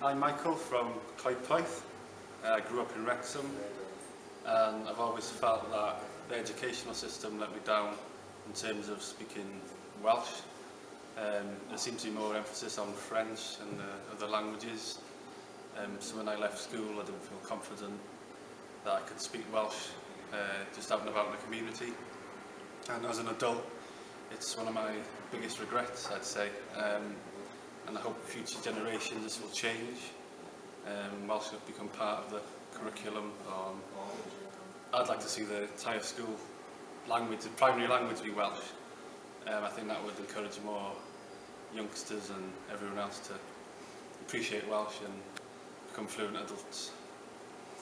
I'm Michael from Coedpoeth. Uh, I grew up in Wrexham and I've always felt that the educational system let me down in terms of speaking Welsh. Um, there seems to be more emphasis on French and uh, other languages. Um, so when I left school I didn't feel confident that I could speak Welsh uh, just out and about in the community. And as an adult, it's one of my biggest regrets, I'd say. Um, and I hope future generations this will change. Um, Welsh have become part of the curriculum. Um, I'd like to see the entire school language, the primary language be Welsh. Um, I think that would encourage more youngsters and everyone else to appreciate Welsh and become fluent adults.